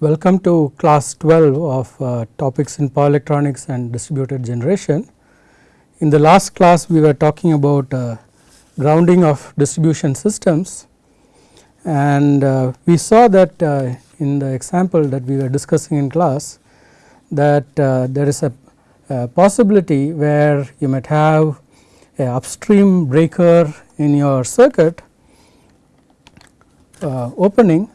Welcome to class 12 of uh, topics in power electronics and distributed generation. In the last class we were talking about uh, grounding of distribution systems and uh, we saw that uh, in the example that we were discussing in class that uh, there is a, a, possibility where you might have a upstream breaker in your circuit uh, opening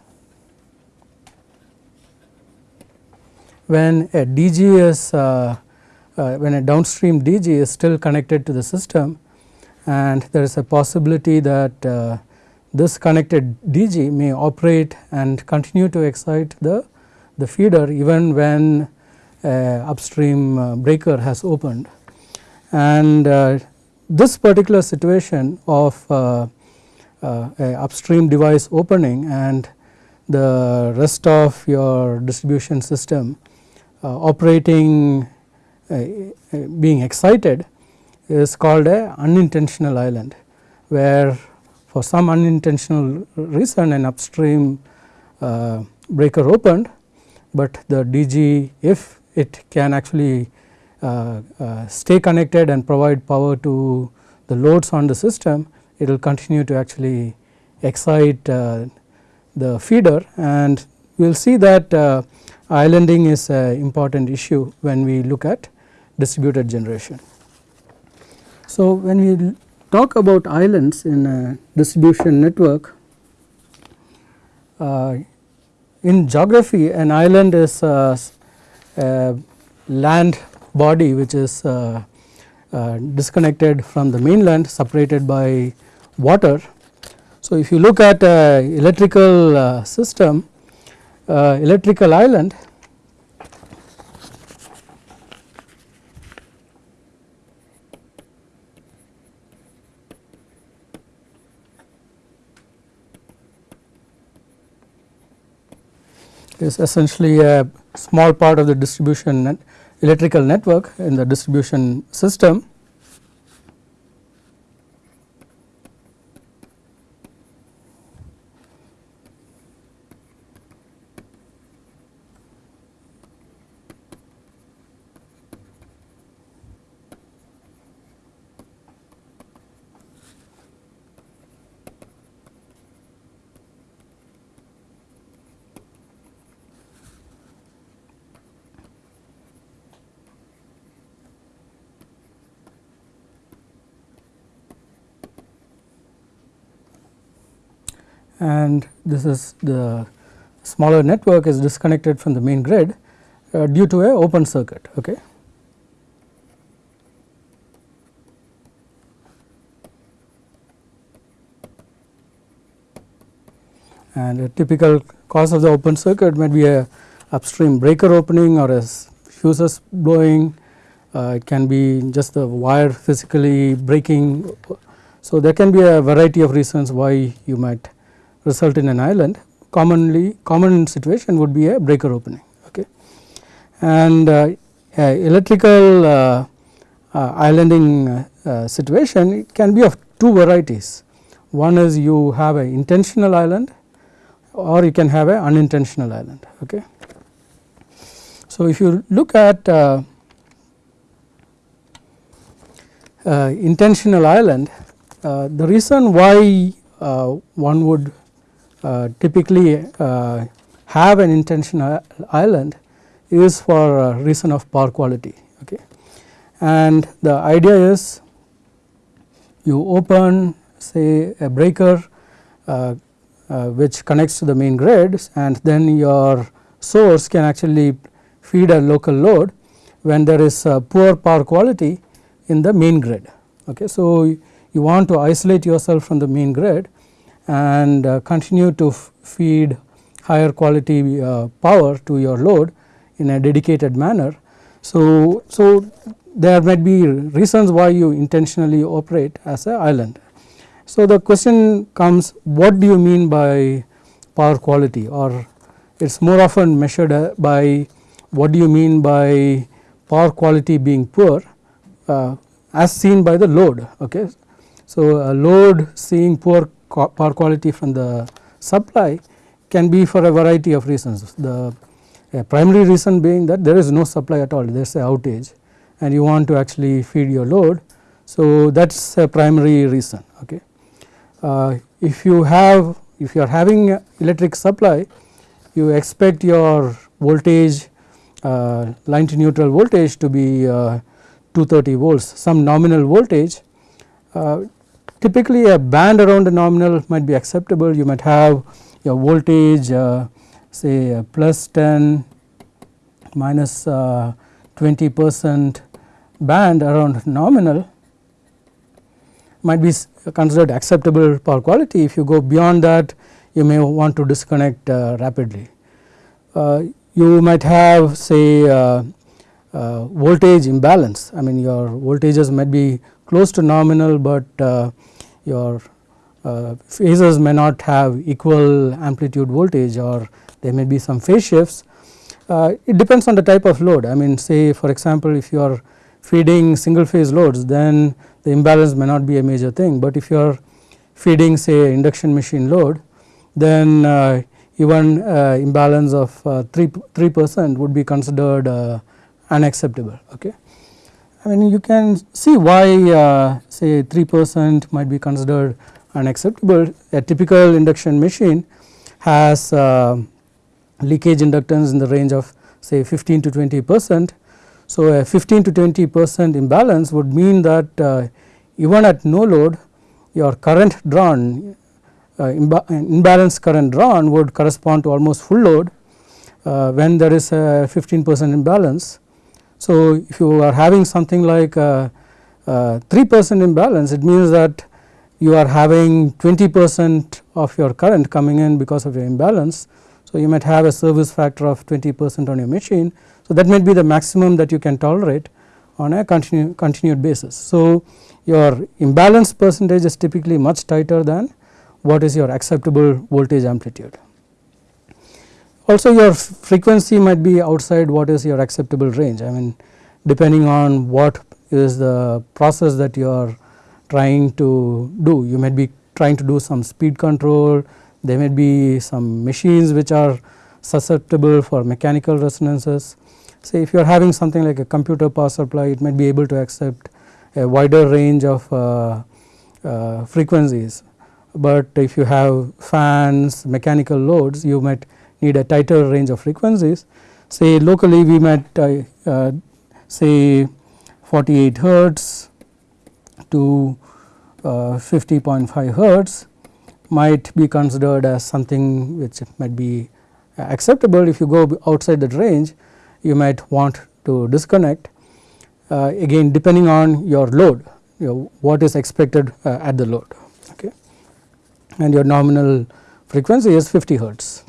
when a DG is uh, uh, when a downstream DG is still connected to the system and there is a possibility that uh, this connected DG may operate and continue to excite the, the feeder even when upstream uh, breaker has opened. And uh, this particular situation of uh, upstream device opening and the rest of your distribution system operating uh, uh, being excited is called a unintentional island where for some unintentional reason an upstream uh, breaker opened, but the DG if it can actually uh, uh, stay connected and provide power to the loads on the system it will continue to actually excite the feeder. And we will see that islanding is an important issue when we look at distributed generation. So, when we talk about islands in a distribution network, uh, in geography an island is a, a land body which is uh, uh, disconnected from the mainland separated by water. So, if you look at a electrical uh, system uh, electrical island. Is essentially a small part of the distribution net electrical network in the distribution system and this is the smaller network is disconnected from the main grid uh, due to a open circuit. Okay. And a typical cause of the open circuit might be a upstream breaker opening or a fuses blowing, uh, it can be just the wire physically breaking. So, there can be a variety of reasons why you might result in an island commonly common situation would be a breaker opening. Okay. And uh, electrical uh, uh, islanding uh, situation it can be of two varieties. One is you have an intentional island or you can have an unintentional island. Okay. So, if you look at uh, uh, intentional island, the reason why one would uh, typically uh, have an intentional island is for a reason of power quality. Okay. And the idea is you open say a breaker uh, uh, which connects to the main grid and then your source can actually feed a local load when there is poor power quality in the main grid. Okay. So, you want to isolate yourself from the main grid and uh, continue to feed higher quality uh, power to your load in a dedicated manner. So, so there might be reasons why you intentionally operate as an island. So, the question comes what do you mean by power quality or it is more often measured uh, by what do you mean by power quality being poor uh, as seen by the load. Okay. So, a load seeing poor power quality from the supply can be for a variety of reasons. The primary reason being that there is no supply at all, there is a outage and you want to actually feed your load. So, that is a primary reason. Okay. Uh, if you have if you are having electric supply you expect your voltage uh, line to neutral voltage to be uh, 230 volts some nominal voltage. Uh, typically a band around the nominal might be acceptable you might have your voltage uh, say uh, plus 10 minus 20 percent band around nominal might be considered acceptable power quality. If you go beyond that you may want to disconnect uh, rapidly. Uh, you might have say uh, uh voltage imbalance I mean your voltages might be close to nominal, but uh, your uh, phases may not have equal amplitude voltage or there may be some phase shifts. it depends on the type of load I mean say for example, if you are feeding single phase loads then the imbalance may not be a major thing, but if you are feeding say induction machine load then uh, even uh, imbalance of uh, 3 3 percent would be considered uh, unacceptable. Okay. I mean you can see why uh, say 3 percent might be considered unacceptable. A typical induction machine has uh, leakage inductance in the range of say 15 to 20 percent so, a 15 to 20 percent imbalance would mean that uh, even at no load your current drawn uh, imbalance current drawn would correspond to almost full load uh, when there is a 15 percent imbalance. So, if you are having something like uh, uh, 3 percent imbalance it means that you are having 20 percent of your current coming in because of your imbalance. So, you might have a service factor of 20 percent on your machine so, that might be the maximum that you can tolerate on a continu continued basis. So, your imbalance percentage is typically much tighter than what is your acceptable voltage amplitude. Also your frequency might be outside what is your acceptable range. I mean depending on what is the process that you are trying to do. You might be trying to do some speed control, there may be some machines which are susceptible for mechanical resonances. Say if you are having something like a computer power supply it might be able to accept a wider range of uh, uh, frequencies, but if you have fans mechanical loads you might need a tighter range of frequencies. Say locally we might uh, uh say 48 hertz to uh, 50.5 hertz might be considered as something which might be acceptable if you go outside that range you might want to disconnect uh, again depending on your load you know, what is expected uh, at the load okay and your nominal frequency is 50 hertz.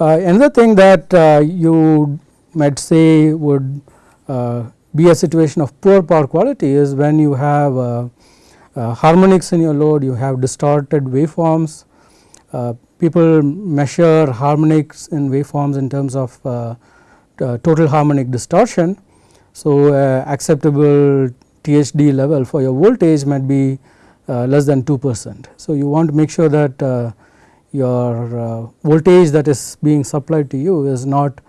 Uh, another thing that uh, you might say would uh, be a situation of poor power quality is when you have uh, uh, harmonics in your load you have distorted waveforms uh, people measure harmonics in waveforms in terms of total harmonic distortion. So, acceptable THD level for your voltage might be less than 2 percent. So, you want to make sure that your voltage that is being supplied to you is not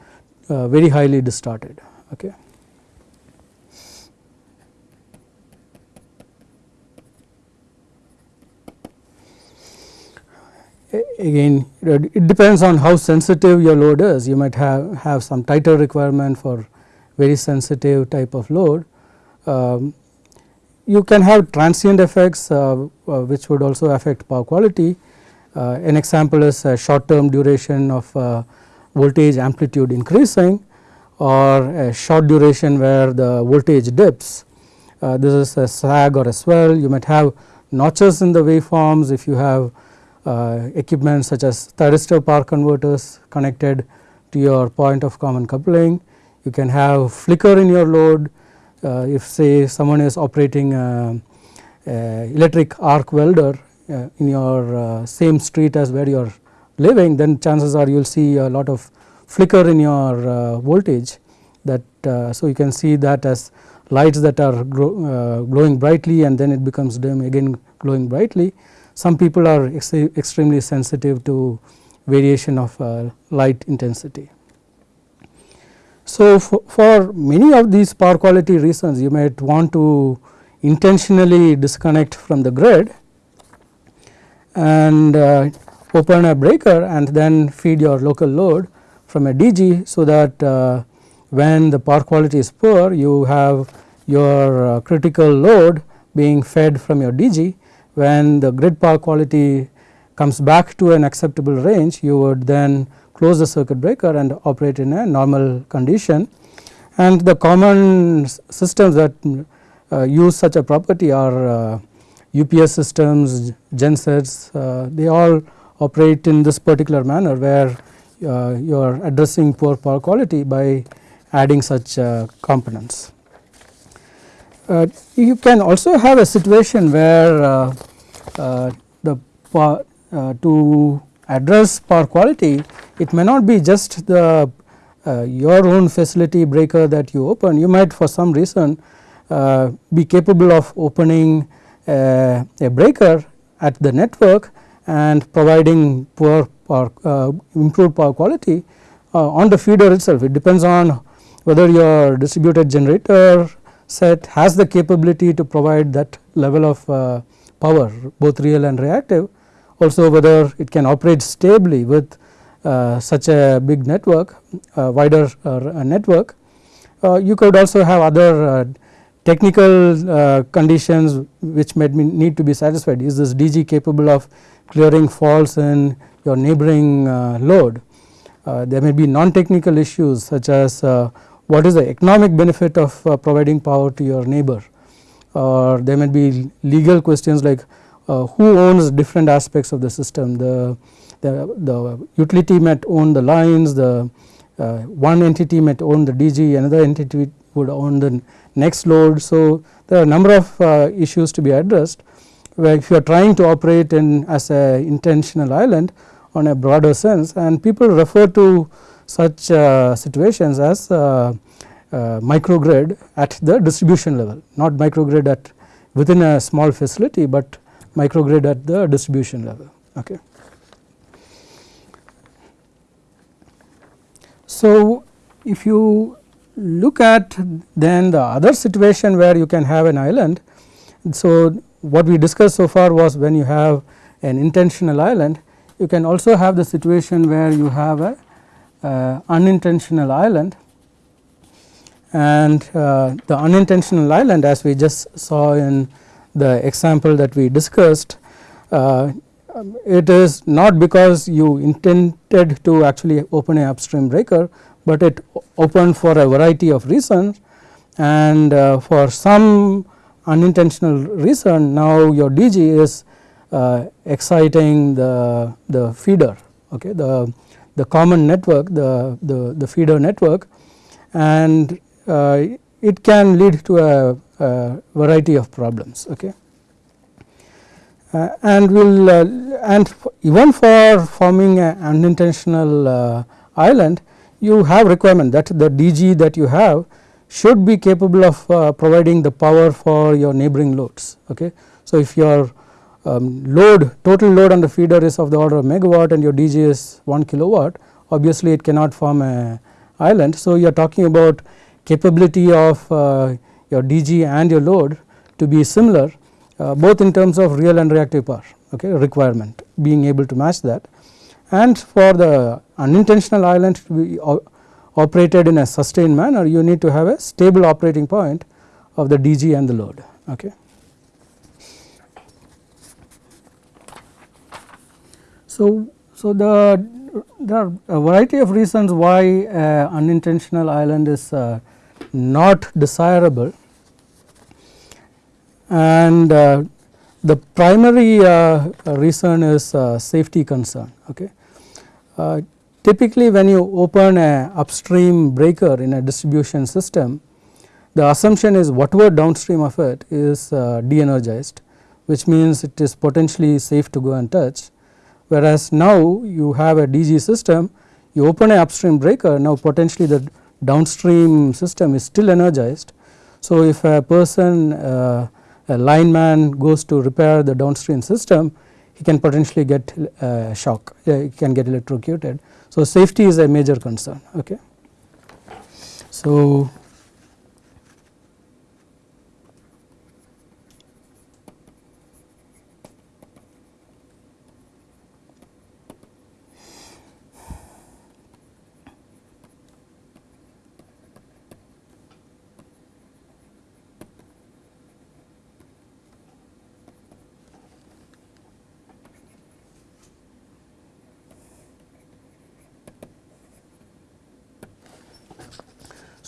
very highly distorted. Okay. again it depends on how sensitive your load is you might have, have some tighter requirement for very sensitive type of load. Um, you can have transient effects uh, uh, which would also affect power quality. Uh, an example is a short term duration of uh, voltage amplitude increasing or a short duration where the voltage dips. Uh, this is a sag or a swell you might have notches in the waveforms if you have uh, equipment such as thyristor power converters connected to your point of common coupling. You can have flicker in your load uh, if say someone is operating a, a electric arc welder uh, in your uh, same street as where you are living then chances are you will see a lot of flicker in your uh, voltage that uh, so you can see that as lights that are glowing brightly and then it becomes dim again glowing brightly some people are ex extremely sensitive to variation of uh, light intensity. So, for many of these power quality reasons you might want to intentionally disconnect from the grid and uh, open a breaker and then feed your local load from a DG. So, that uh, when the power quality is poor you have your uh, critical load being fed from your DG when the grid power quality comes back to an acceptable range you would then close the circuit breaker and operate in a normal condition. And the common systems that uh, use such a property are uh, UPS systems, gensets, uh, they all operate in this particular manner where uh, you are addressing poor power quality by adding such uh, components. Uh, you can also have a situation where uh, uh, the to address power quality it may not be just the your own facility breaker that you open you might for some reason be capable of opening a, a breaker at the network and providing poor power uh, improved power quality uh, on the feeder itself. It depends on whether your distributed generator set has the capability to provide that level of uh, power both real and reactive also whether it can operate stably with uh, such a big network uh, wider uh, network. you could also have other technical conditions which may need to be satisfied. Is this DG capable of clearing faults in your neighboring load. there may be non-technical issues such as what is the economic benefit of uh, providing power to your neighbor? Or there may be legal questions like uh, who owns different aspects of the system? The, the, the utility might own the lines the uh, one entity might own the DG another entity would own the next load. So, there are a number of uh, issues to be addressed where if you are trying to operate in as a intentional island on a broader sense and people refer to such uh, situations as uh, uh, microgrid at the distribution level not microgrid at within a small facility, but microgrid at the distribution level. Okay. So, if you look at then the other situation where you can have an island. So, what we discussed so far was when you have an intentional island you can also have the situation where you have a uh, unintentional island and uh, the unintentional island as we just saw in the example that we discussed uh, it is not because you intended to actually open a upstream breaker, but it opened for a variety of reasons and uh, for some unintentional reason now your DG is uh, exciting the, the feeder okay the the common network the, the, the feeder network and uh, it can lead to a, a variety of problems. Okay. Uh, and will uh, and even for forming an unintentional uh, island you have requirement that the DG that you have should be capable of uh, providing the power for your neighboring loads. Okay. So, if your um, load total load on the feeder is of the order of megawatt and your DG is 1 kilowatt obviously it cannot form a island. So, you are talking about capability of uh, your DG and your load to be similar uh, both in terms of real and reactive power okay, requirement being able to match that and for the unintentional island to be operated in a sustained manner you need to have a stable operating point of the DG and the load. Okay. So, so the there are a variety of reasons why uh, unintentional island is uh, not desirable and uh, the primary uh, reason is uh, safety concern. Okay. Uh, typically when you open a upstream breaker in a distribution system the assumption is whatever downstream of it is de-energized which means it is potentially safe to go and touch whereas now you have a DG system you open a upstream breaker now potentially the downstream system is still energized. So, if a person uh, a lineman goes to repair the downstream system he can potentially get uh, shock, uh, can get electrocuted. So, safety is a major concern. Okay. So,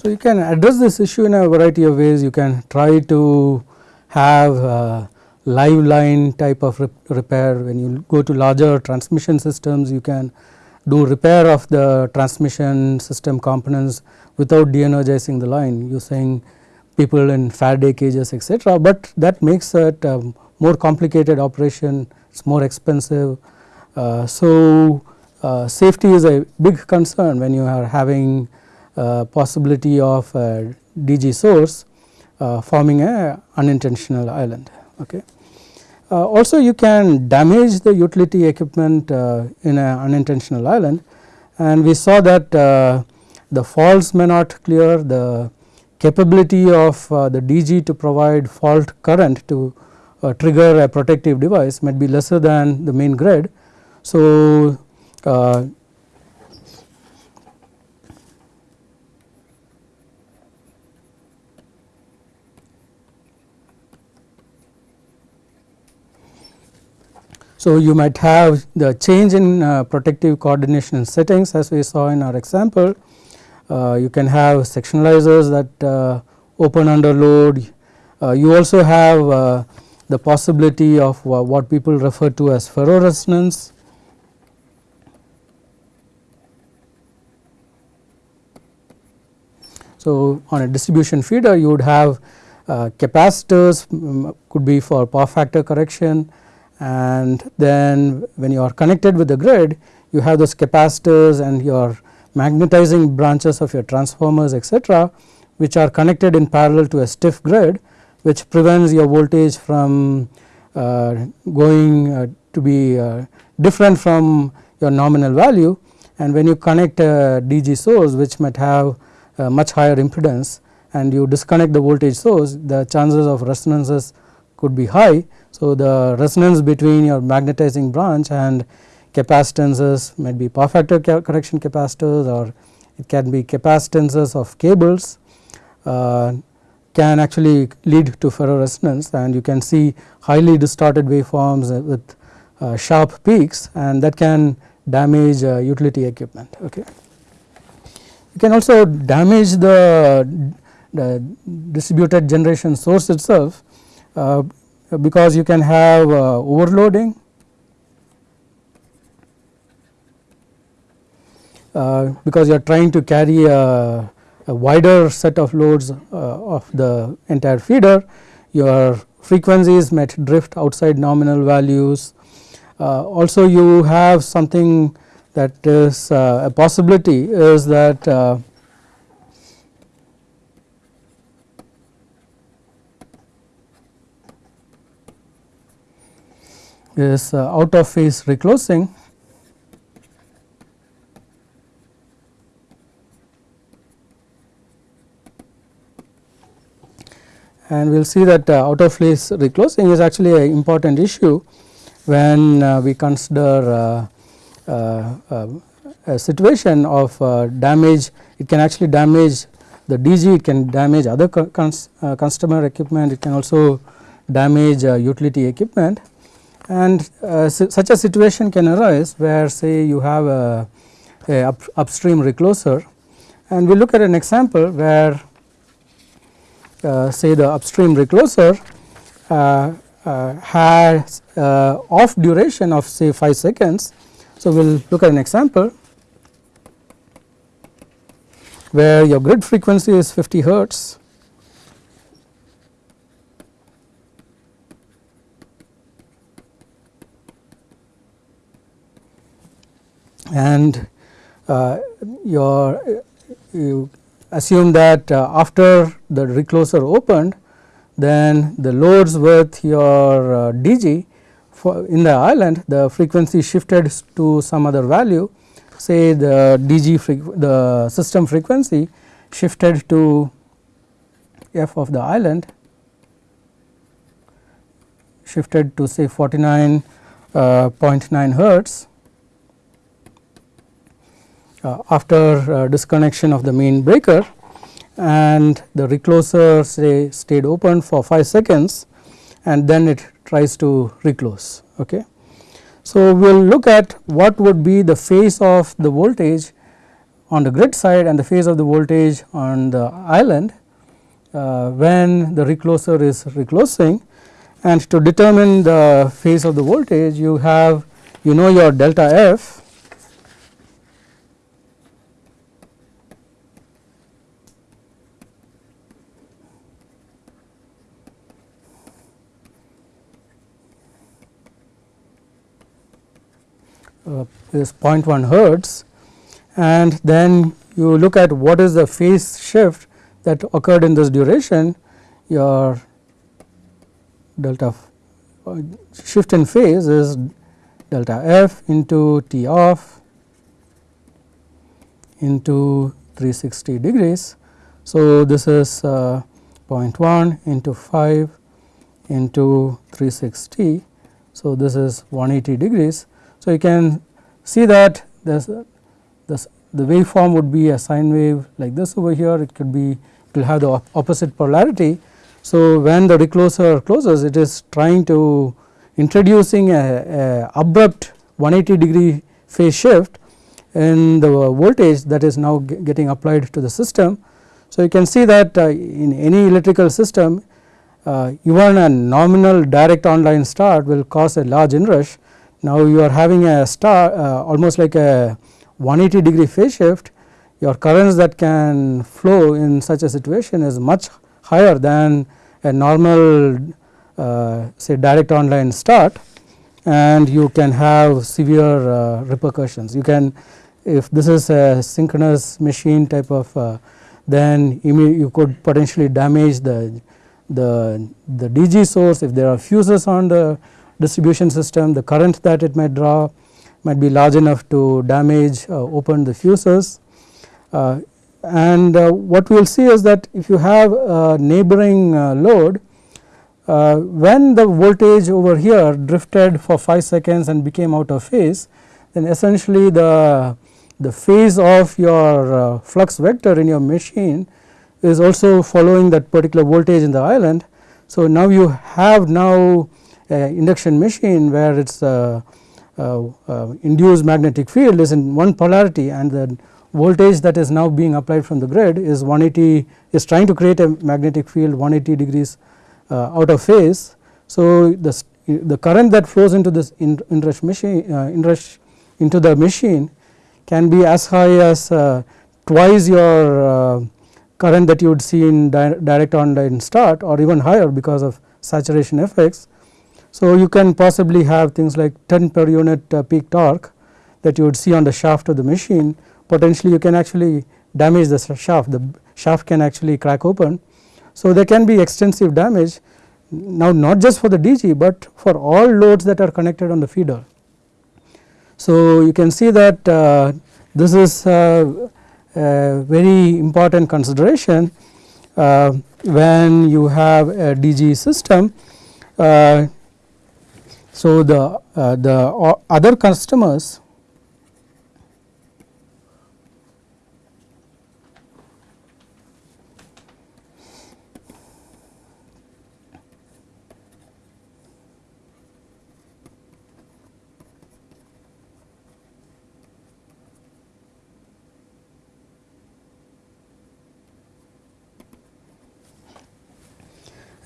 So, you can address this issue in a variety of ways you can try to have live line type of repair when you go to larger transmission systems you can do repair of the transmission system components without de-energizing the line using people in Faraday cages etc., but that makes it a more complicated operation it is more expensive. Uh, so, uh, safety is a big concern when you are having possibility of DG source uh, forming a unintentional island. Okay. Uh, also you can damage the utility equipment in an unintentional island and we saw that the faults may not clear the capability of the DG to provide fault current to uh, trigger a protective device might be lesser than the main grid. So, uh, So, you might have the change in uh, protective coordination settings as we saw in our example. Uh, you can have sectionalizers that uh, open under load. Uh, you also have uh, the possibility of what people refer to as ferroresonance. So, on a distribution feeder you would have uh, capacitors um, could be for power factor correction and then when you are connected with the grid you have those capacitors and your magnetizing branches of your transformers etc., which are connected in parallel to a stiff grid which prevents your voltage from uh, going uh, to be uh, different from your nominal value and when you connect a DG source which might have much higher impedance and you disconnect the voltage source the chances of resonances could be high so, the resonance between your magnetizing branch and capacitances might be power factor correction capacitors or it can be capacitances of cables uh, can actually lead to ferro resonance and you can see highly distorted waveforms with uh, sharp peaks and that can damage uh, utility equipment. Okay. You can also damage the, the distributed generation source itself uh, because you can have uh, overloading uh, because you are trying to carry a, a wider set of loads uh, of the entire feeder your frequencies might drift outside nominal values. Uh, also you have something that is uh, a possibility is that is uh, out of phase reclosing and we will see that uh, out of phase reclosing is actually an important issue when uh, we consider uh, uh, uh, a situation of damage. It can actually damage the DG it can damage other customer equipment it can also damage utility equipment and uh, such a situation can arise where say you have a, a up, upstream recloser and we look at an example where uh, say the upstream recloser uh, uh has uh, off duration of say 5 seconds. So, we will look at an example where your grid frequency is 50 hertz and uh, your you assume that uh, after the recloser opened then the loads with your uh, DG in the island the frequency shifted to some other value. Say the DG the system frequency shifted to f of the island shifted to say 49.9 uh, hertz after uh, disconnection of the main breaker and the recloser say stayed open for 5 seconds and then it tries to reclose. Okay. So, we will look at what would be the phase of the voltage on the grid side and the phase of the voltage on the island uh, when the recloser is reclosing and to determine the phase of the voltage you have you know your delta f is 0.1 hertz and then you look at what is the phase shift that occurred in this duration your delta uh, shift in phase is delta f into T off into 360 degrees. So, this is uh, 0.1 into 5 into 360. So, this is 180 degrees. So, you can see that this, this the waveform would be a sine wave like this over here it could be it will have the opposite polarity. So, when the recloser closes it is trying to introducing a, a abrupt 180 degree phase shift in the voltage that is now getting applied to the system. So, you can see that uh, in any electrical system uh, even a nominal direct online start will cause a large inrush. Now, you are having a star uh, almost like a 180 degree phase shift your currents that can flow in such a situation is much higher than a normal uh, say direct online start and you can have severe uh, repercussions. You can if this is a synchronous machine type of uh, then you could potentially damage the, the, the DG source if there are fuses on the distribution system the current that it might draw might be large enough to damage uh, open the fuses uh, and uh, what we will see is that if you have a neighboring load when the voltage over here drifted for 5 seconds and became out of phase then essentially the the phase of your uh, flux vector in your machine is also following that particular voltage in the island. So, now you have now induction machine where it is uh, uh, uh, induced magnetic field is in one polarity and the voltage that is now being applied from the grid is 180 is trying to create a magnetic field 180 degrees uh, out of phase. So, the, the current that flows into this inrush machine inrush into the machine can be as high as twice your current that you would see in di direct online start or even higher because of saturation effects so, you can possibly have things like 10 per unit uh, peak torque that you would see on the shaft of the machine potentially you can actually damage the shaft the shaft can actually crack open. So, there can be extensive damage now not just for the DG, but for all loads that are connected on the feeder. So, you can see that uh, this is uh, a very important consideration uh, when you have a DG system uh, so, the, uh, the other customers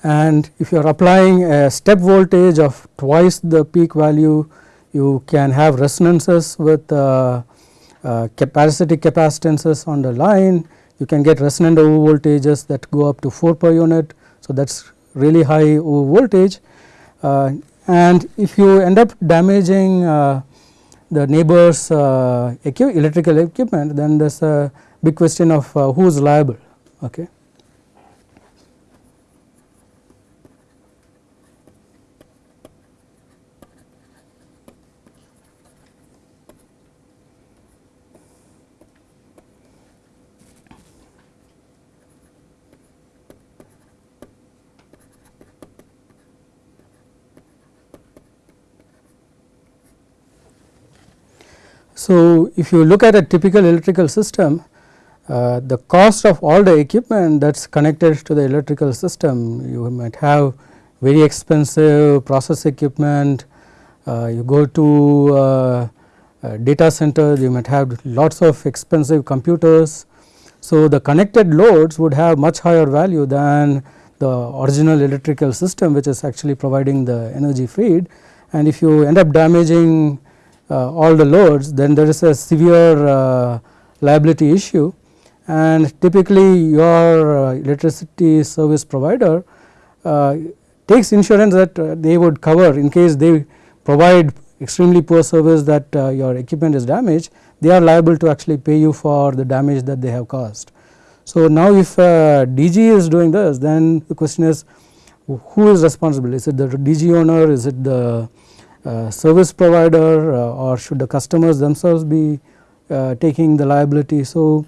and if you are applying a step voltage of twice the peak value you can have resonances with uh, uh, parasitic capacitances on the line you can get resonant over voltages that go up to 4 per unit. So, that is really high over voltage uh, and if you end up damaging uh, the neighbors uh, electrical equipment then there is a big question of uh, who is liable. Okay. So, if you look at a typical electrical system uh, the cost of all the equipment that is connected to the electrical system you might have very expensive process equipment, uh, you go to uh, data center you might have lots of expensive computers. So, the connected loads would have much higher value than the original electrical system which is actually providing the energy feed and if you end up damaging uh, all the loads then there is a severe uh, liability issue. And typically your uh, electricity service provider uh, takes insurance that uh, they would cover in case they provide extremely poor service that uh, your equipment is damaged they are liable to actually pay you for the damage that they have caused. So, now if uh, DG is doing this then the question is who is responsible? Is it the DG owner? Is it the uh, service provider uh, or should the customers themselves be uh, taking the liability. So,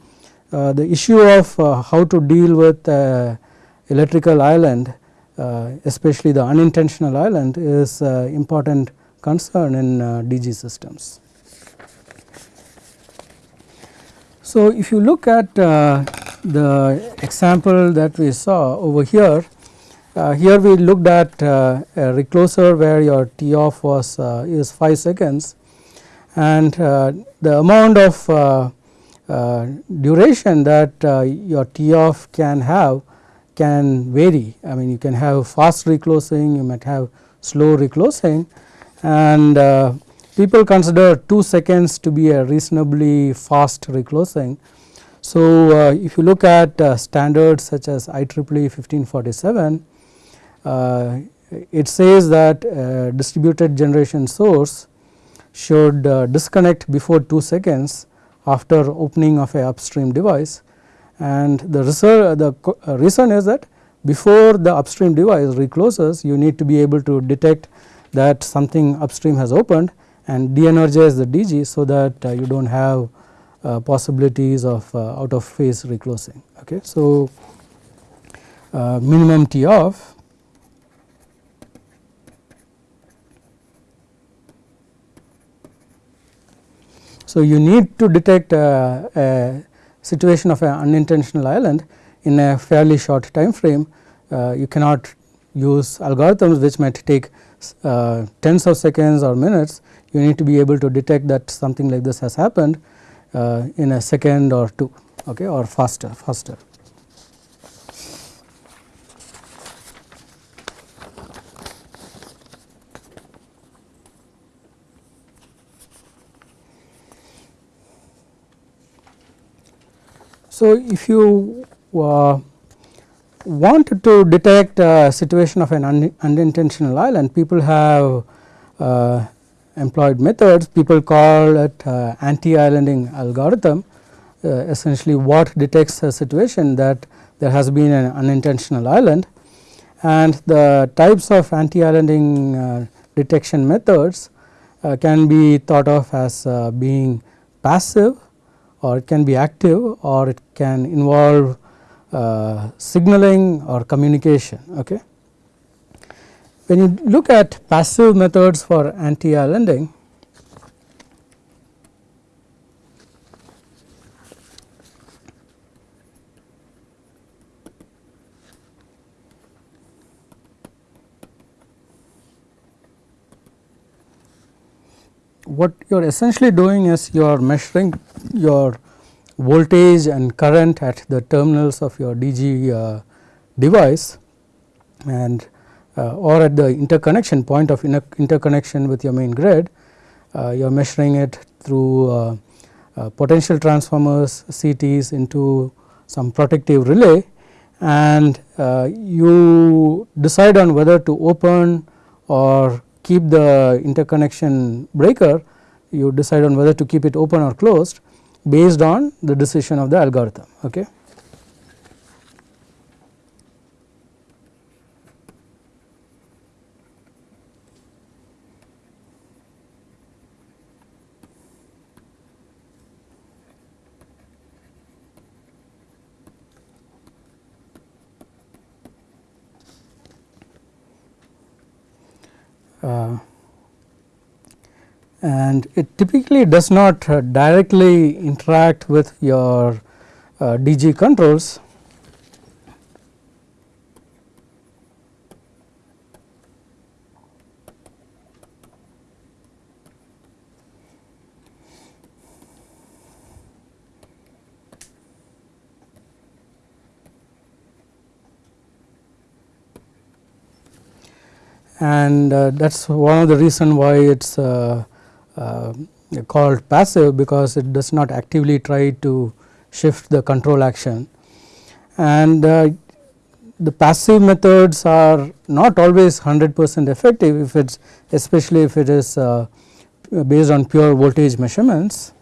uh, the issue of uh, how to deal with electrical island especially the unintentional island is important concern in DG systems. So, if you look at the example that we saw over here, uh, here we looked at uh, a recloser where your T off was uh, is 5 seconds. And the amount of duration that your T off can have can vary. I mean you can have fast reclosing, you might have slow reclosing. And uh, people consider 2 seconds to be a reasonably fast reclosing. So, uh, if you look at uh, standards such as IEEE 1547, uh, it says that distributed generation source should disconnect before 2 seconds after opening of a upstream device and the, the reason is that before the upstream device recloses you need to be able to detect that something upstream has opened and de-energize the DG so that uh, you do not have uh, possibilities of uh, out of phase reclosing. Okay. So, uh, minimum T off So, you need to detect uh, a situation of an unintentional island in a fairly short time frame. Uh, you cannot use algorithms which might take uh, tens of seconds or minutes. You need to be able to detect that something like this has happened uh, in a second or two okay, or faster faster. So, if you uh, want to detect a situation of an un unintentional island, people have uh, employed methods. People call it uh, anti-islanding algorithm. Uh, essentially what detects a situation that there has been an unintentional island and the types of anti-islanding uh, detection methods uh, can be thought of as being passive or it can be active or it can involve uh, signaling or communication. Okay. When you look at passive methods for anti-islanding, what you are essentially doing is you are measuring your voltage and current at the terminals of your DG uh, device and uh, or at the interconnection point of interconnection with your main grid, uh, you are measuring it through uh, potential transformers CTs into some protective relay and you decide on whether to open or keep the interconnection breaker. You decide on whether to keep it open or closed based on the decision of the algorithm. Okay. Uh, and it typically does not uh, directly interact with your uh, DG controls. and uh, that is one of the reason why it is uh, called passive because it does not actively try to shift the control action. And uh, the passive methods are not always 100 percent effective if it is especially if it is uh, based on pure voltage measurements.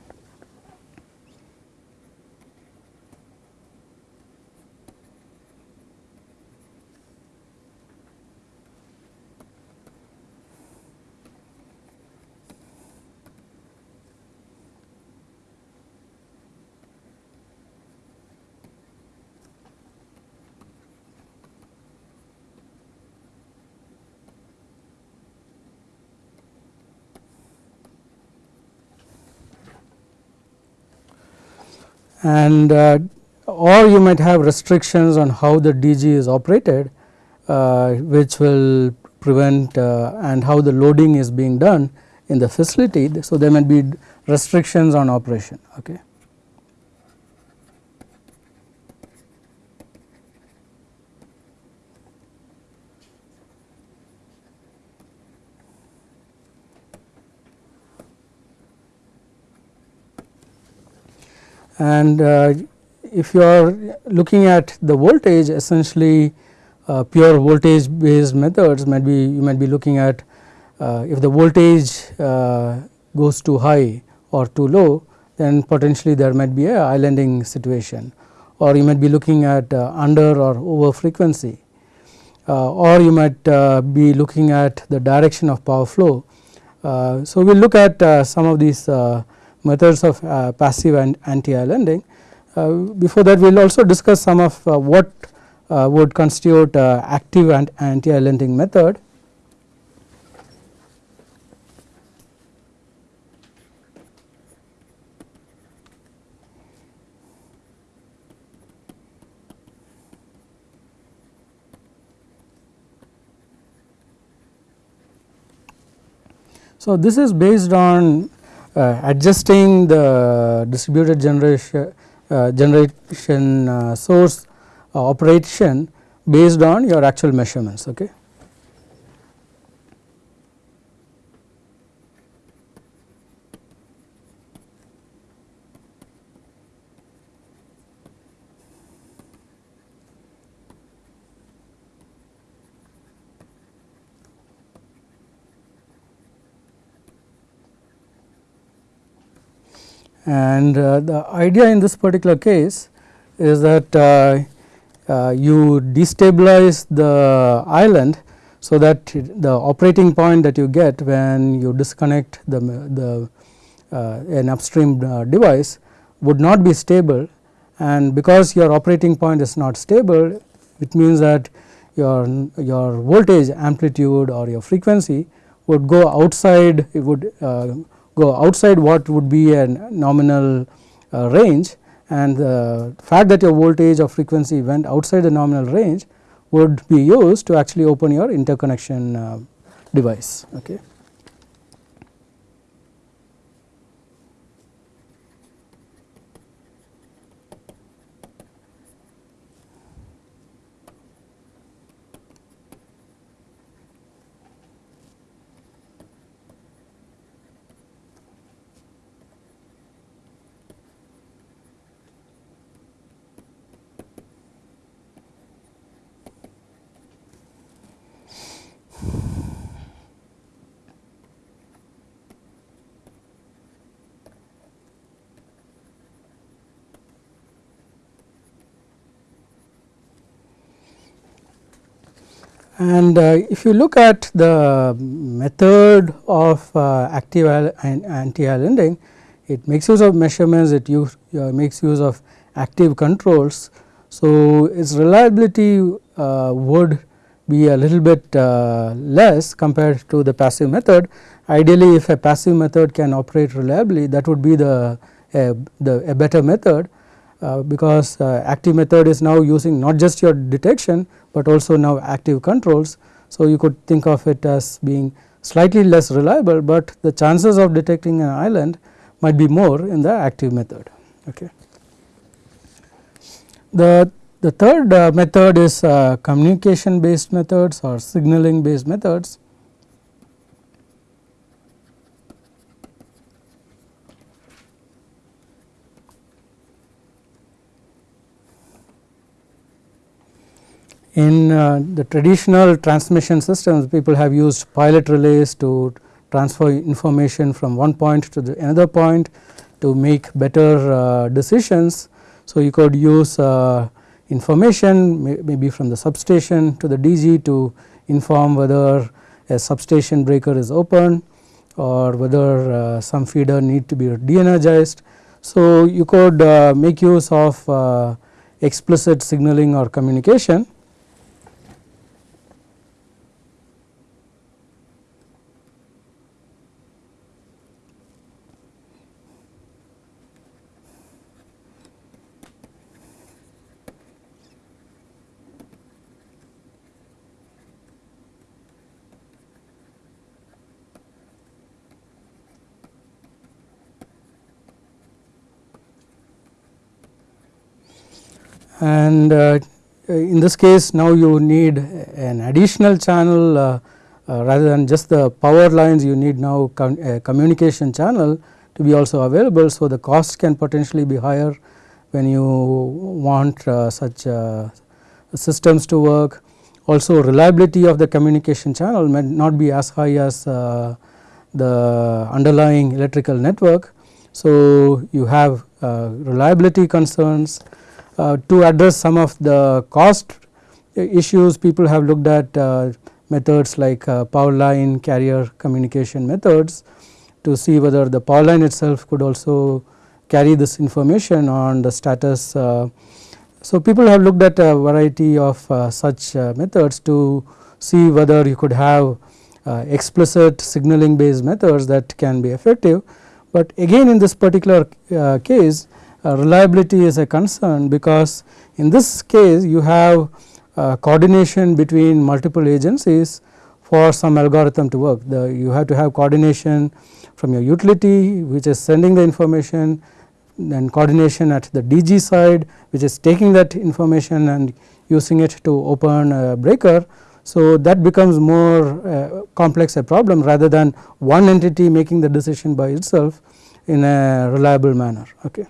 And uh, or you might have restrictions on how the DG is operated uh, which will prevent uh, and how the loading is being done in the facility. So, there might be restrictions on operation. Okay. And uh, if you are looking at the voltage essentially uh, pure voltage based methods might be you might be looking at uh, if the voltage uh, goes too high or too low then potentially there might be a islanding situation or you might be looking at uh, under or over frequency uh, or you might be looking at the direction of power flow. so, we will look at some of these methods of uh, passive and anti-islanding. Uh, before that we will also discuss some of uh, what would constitute active and anti-islanding method. So, this is based on adjusting the distributed generation uh, generation uh, source operation based on your actual measurements. Okay. And uh, the idea in this particular case is that uh, uh, you destabilize the island so that the operating point that you get when you disconnect the, the uh, an upstream uh, device would not be stable. And because your operating point is not stable it means that your your voltage amplitude or your frequency would go outside it would uh, go outside what would be a nominal uh, range and the fact that your voltage or frequency went outside the nominal range would be used to actually open your interconnection uh, device. Okay. And uh, if you look at the method of uh, active and anti-islanding, it makes use of measurements, it use, uh, makes use of active controls. So, its reliability uh, would be a little bit uh, less compared to the passive method. Ideally if a passive method can operate reliably that would be the, the a better method uh, because uh, active method is now using not just your detection, but also now active controls. So, you could think of it as being slightly less reliable, but the chances of detecting an island might be more in the active method. Okay. The, the third uh, method is uh, communication based methods or signaling based methods. In uh, the traditional transmission systems people have used pilot relays to transfer information from one point to the another point to make better uh, decisions. So, you could use uh, information may, maybe from the substation to the DG to inform whether a substation breaker is open or whether uh, some feeder need to be de-energized. So, you could uh, make use of uh, explicit signaling or communication and uh, in this case now you need an additional channel uh, uh, rather than just the power lines you need now communication channel to be also available. So, the cost can potentially be higher when you want uh, such uh, systems to work. Also reliability of the communication channel may not be as high as uh, the underlying electrical network. So, you have reliability concerns uh, to address some of the cost issues people have looked at uh, methods like uh, power line carrier communication methods to see whether the power line itself could also carry this information on the status. so, people have looked at a variety of such methods to see whether you could have explicit signaling based methods that can be effective. But again in this particular case uh, reliability is a concern because in this case you have uh, coordination between multiple agencies for some algorithm to work. The, you have to have coordination from your utility which is sending the information then coordination at the DG side which is taking that information and using it to open a breaker. So, that becomes more uh, complex a problem rather than one entity making the decision by itself in a reliable manner. Okay.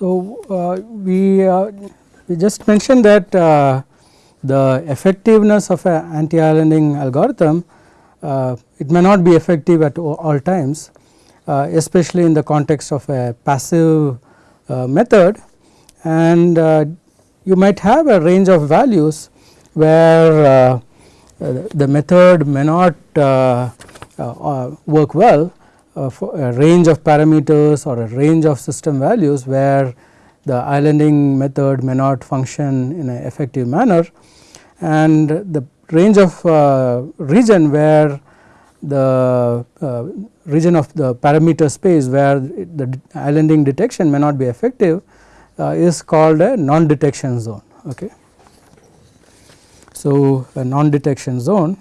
So, uh, we, uh, we just mentioned that uh, the effectiveness of an anti-islanding algorithm uh, it may not be effective at all times uh, especially in the context of a passive uh, method. And you might have a range of values where the method may not work well a range of parameters or a range of system values where the islanding method may not function in an effective manner and the range of uh, region where the uh, region of the parameter space where the islanding detection may not be effective uh, is called a non detection zone. Okay. So, a non detection zone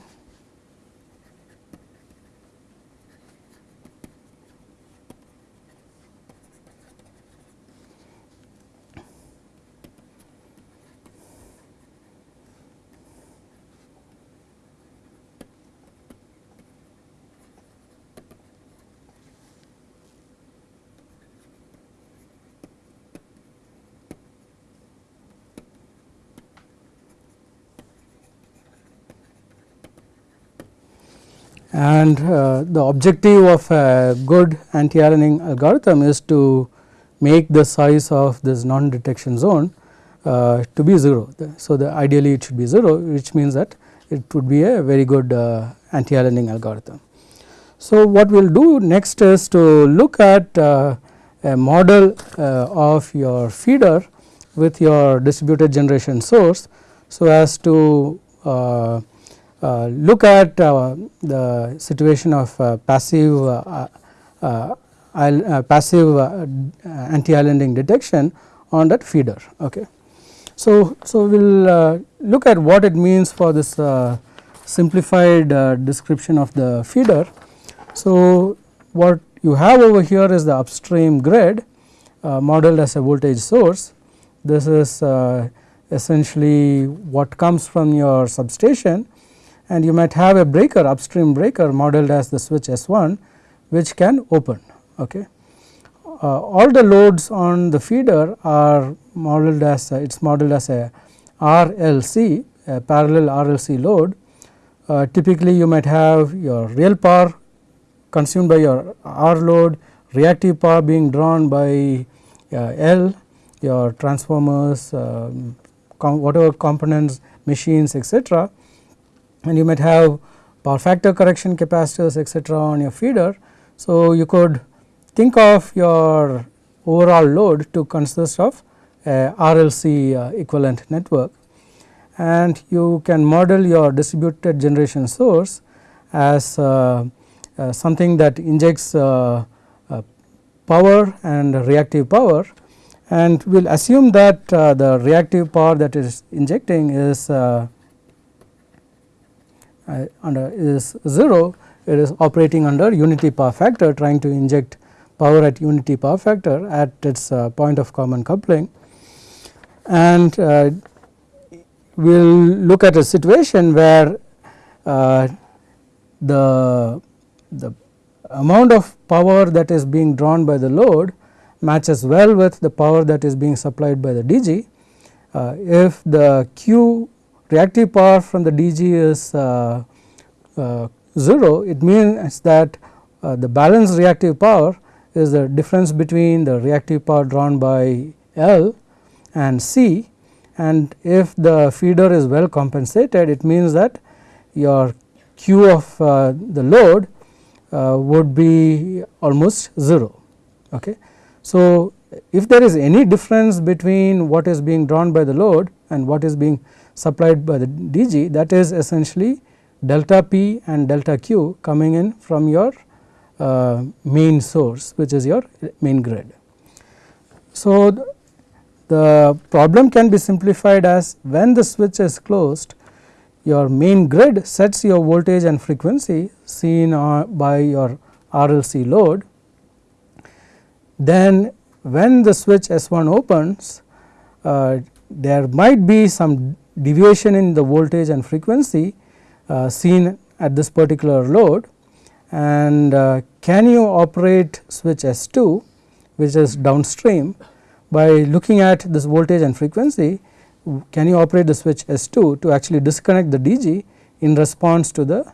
and uh, the objective of a good anti-islanding algorithm is to make the size of this non detection zone uh, to be 0. So, the ideally it should be 0 which means that it would be a very good uh, anti-islanding algorithm. So, what we will do next is to look at uh, a model uh, of your feeder with your distributed generation source. So, as to uh, look at the situation of passive passive anti-islanding detection on that feeder. Okay. So, so we will uh, look at what it means for this uh, simplified uh, description of the feeder. So, what you have over here is the upstream grid uh, modeled as a voltage source. This is uh, essentially what comes from your substation and you might have a breaker upstream breaker modeled as the switch S1 which can open. Okay uh, all the loads on the feeder are modeled as it is modeled as a RLC a parallel RLC load. Uh, typically you might have your real power consumed by your R load, reactive power being drawn by uh, L, your transformers, um, com whatever components, machines etc. and you might have power factor correction capacitors etc. on your feeder. So, you could think of your overall load to consist of a RLC uh, equivalent network and you can model your distributed generation source as uh, uh, something that injects uh, uh, power and reactive power and we will assume that uh, the reactive power that is injecting is under is 0 it is operating under unity power factor trying to inject power at unity power factor at its uh, point of common coupling and uh, we will look at a situation where uh, the, the amount of power that is being drawn by the load matches well with the power that is being supplied by the DG. Uh, if the Q reactive power from the DG is uh, uh, 0, it means that the balanced reactive power is the difference between the reactive power drawn by L and C and if the feeder is well compensated it means that your Q of uh, the load uh, would be almost 0. Okay. So, if there is any difference between what is being drawn by the load and what is being supplied by the DG that is essentially delta P and delta Q coming in from your uh, main source which is your main grid. So, the problem can be simplified as when the switch is closed your main grid sets your voltage and frequency seen by your RLC load. Then when the switch S1 opens uh, there might be some deviation in the voltage and frequency uh, seen at this particular load and uh, can you operate switch S2 which is downstream by looking at this voltage and frequency can you operate the switch S2 to actually disconnect the DG in response to the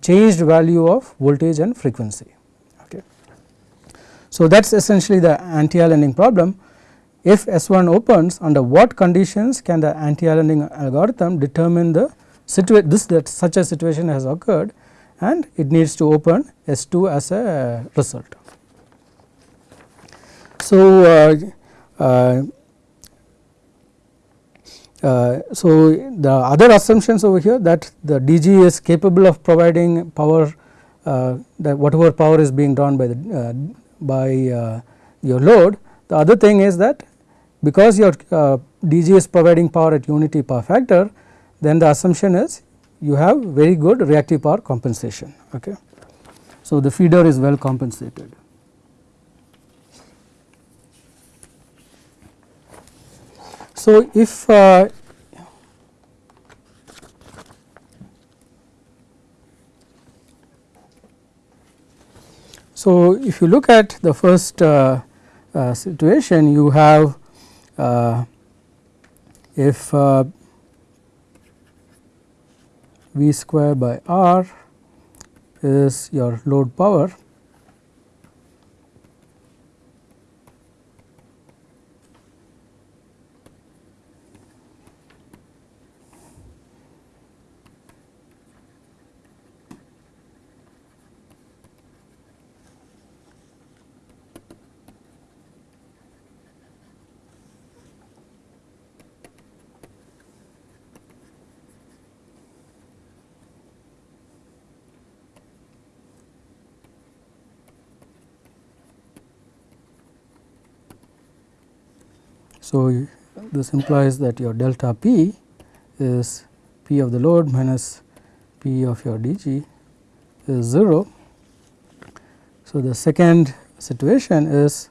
changed value of voltage and frequency. Okay. So, that is essentially the anti-islanding problem. If S1 opens under what conditions can the anti-islanding algorithm determine the situation this that such a situation has occurred and it needs to open S2 as a result. So, uh, uh, uh, so the other assumptions over here that the DG is capable of providing power uh, that whatever power is being drawn by the uh, by uh, your load. The other thing is that because your DG is providing power at unity power factor then the assumption is you have very good reactive power compensation. Okay. So, the feeder is well compensated. So, if uh, so if you look at the first uh, uh, situation you have uh, if uh, V square by R is your load power So, this implies that your delta p is p of the load minus p of your dg is 0. So, the second situation is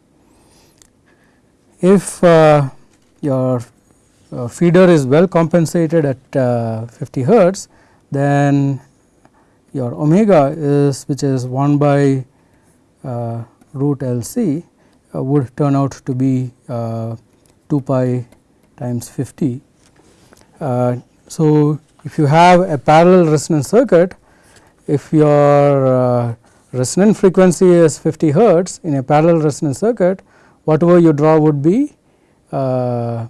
if uh, your uh, feeder is well compensated at uh, 50 hertz, then your omega is which is 1 by uh, root L c uh, would turn out to be uh, 2 pi times 50. Uh, so, if you have a parallel resonance circuit, if your uh, resonant frequency is 50 hertz in a parallel resonance circuit, whatever you draw would be uh,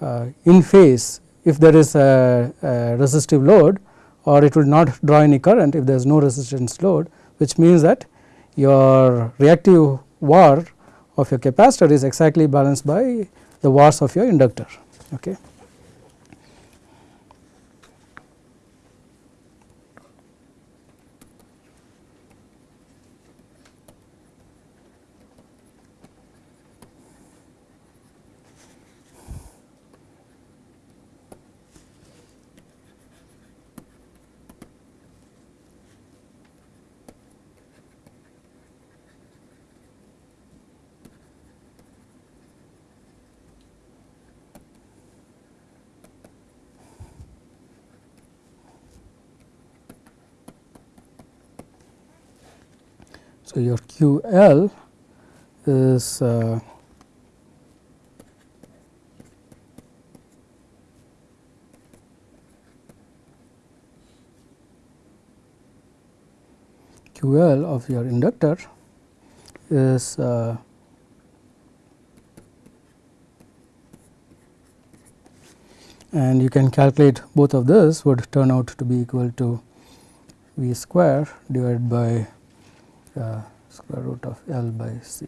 uh in phase if there is a, a, resistive load or it will not draw any current if there is no resistance load which means that your reactive var of your capacitor is exactly balanced by the vars of your inductor. Okay. So, your Q L is uh, Q L of your inductor is uh, and you can calculate both of this would turn out to be equal to V square divided by uh, square root of L by C.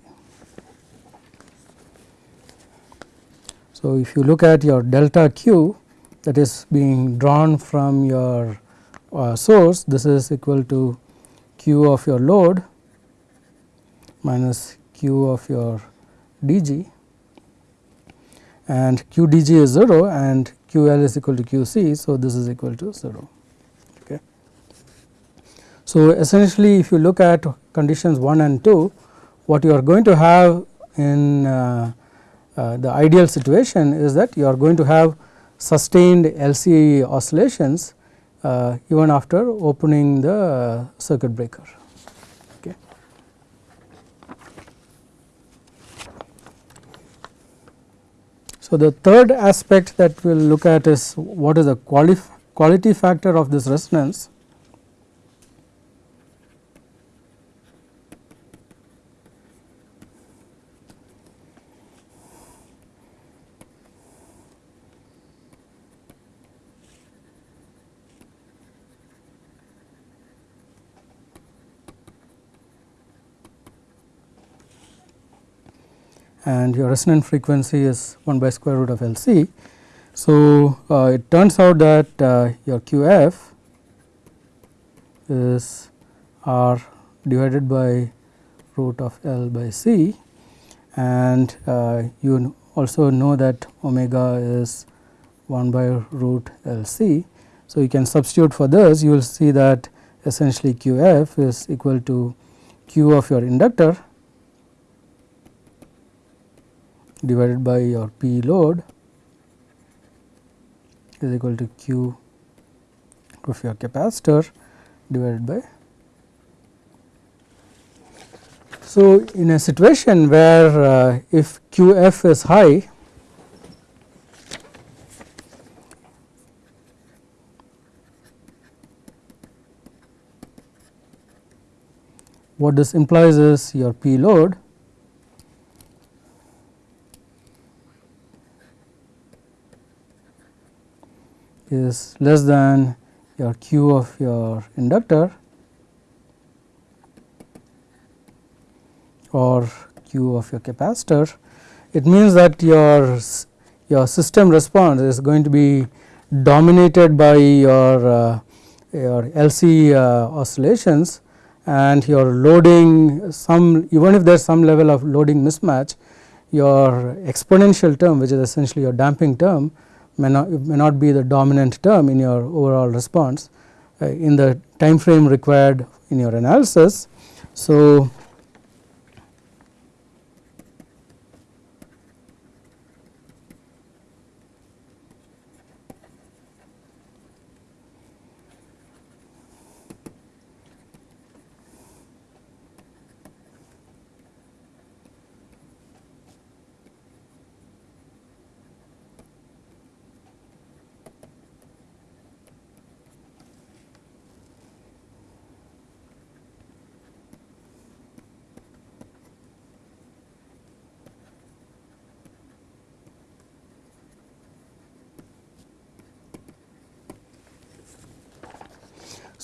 So, if you look at your delta q that is being drawn from your uh, source this is equal to q of your load minus q of your dg and q dg is 0 and q l is equal to q c. So, this is equal to 0. Okay. So, essentially if you look at conditions 1 and 2, what you are going to have in uh, uh, the ideal situation is that you are going to have sustained LC oscillations uh, even after opening the circuit breaker. Okay. So, the third aspect that we will look at is what is the quali quality factor of this resonance and your resonant frequency is 1 by square root of L c. So, uh, it turns out that uh, your Q f is R divided by root of L by c and uh, you also know that omega is 1 by root L c. So, you can substitute for this you will see that essentially Q f is equal to Q of your inductor divided by your P load is equal to Q of your capacitor divided by. So, in a situation where uh, if Q f is high what this implies is your P load is less than your Q of your inductor or Q of your capacitor, it means that your your system response is going to be dominated by your uh, your LC uh, oscillations and your loading some even if there is some level of loading mismatch your exponential term which is essentially your damping term may not may not be the dominant term in your overall response uh, in the time frame required in your analysis. So,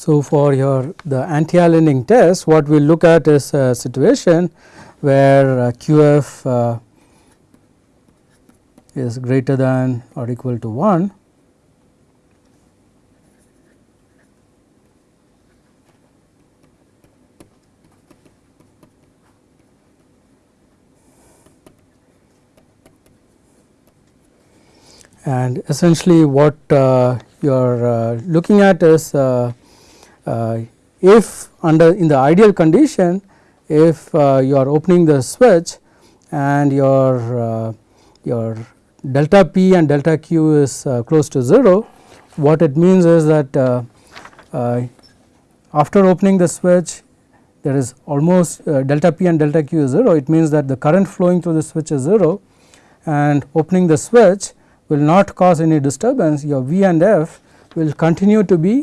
So, for your the anti-islanding test what we look at is a situation where uh, QF uh, is greater than or equal to 1 and essentially what uh, you are uh, looking at is uh, if under in the ideal condition if uh, you are opening the switch and your uh, your delta p and delta q is close to 0 what it means is that after opening the switch there is almost uh, delta p and delta q is 0 it means that the current flowing through the switch is 0 and opening the switch will not cause any disturbance. Your V and F will continue to be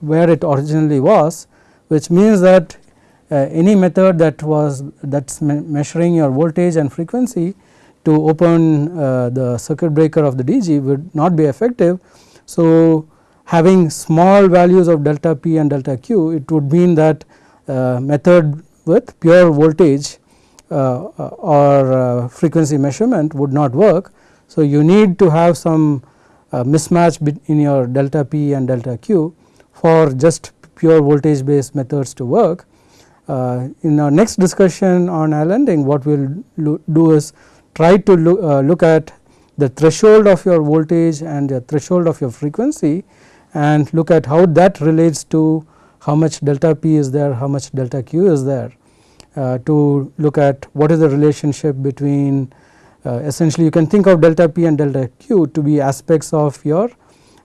where it originally was which means that uh, any method that was that is me measuring your voltage and frequency to open uh, the circuit breaker of the DG would not be effective. So, having small values of delta P and delta Q it would mean that uh, method with pure voltage uh, or uh, frequency measurement would not work. So, you need to have some uh, mismatch in your delta P and delta Q for just pure voltage based methods to work. Uh, in our next discussion on islanding what we will do is try to look, uh, look at the threshold of your voltage and the threshold of your frequency and look at how that relates to how much delta P is there, how much delta Q is there uh, to look at what is the relationship between essentially you can think of delta p and delta q to be aspects of your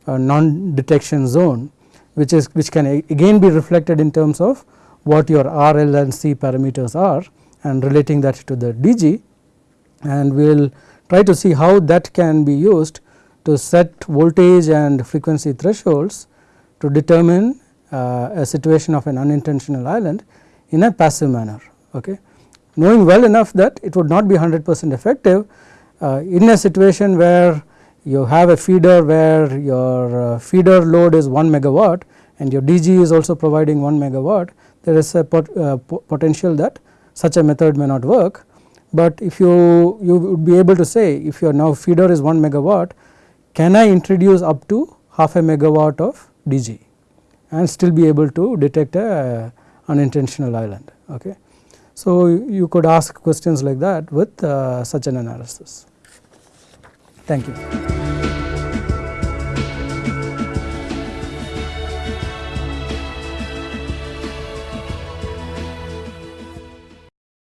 uh, non detection zone which is which can again be reflected in terms of what your R, L and C parameters are and relating that to the DG and we will try to see how that can be used to set voltage and frequency thresholds to determine uh, a situation of an unintentional island in a passive manner. Okay knowing well enough that it would not be 100 percent effective uh, in a situation where you have a feeder where your uh, feeder load is 1 megawatt and your DG is also providing 1 megawatt there is a pot, uh, potential that such a method may not work. But if you you would be able to say if your now feeder is 1 megawatt can I introduce up to half a megawatt of DG and still be able to detect a unintentional island. Okay. So, you could ask questions like that with uh, such an analysis. Thank you.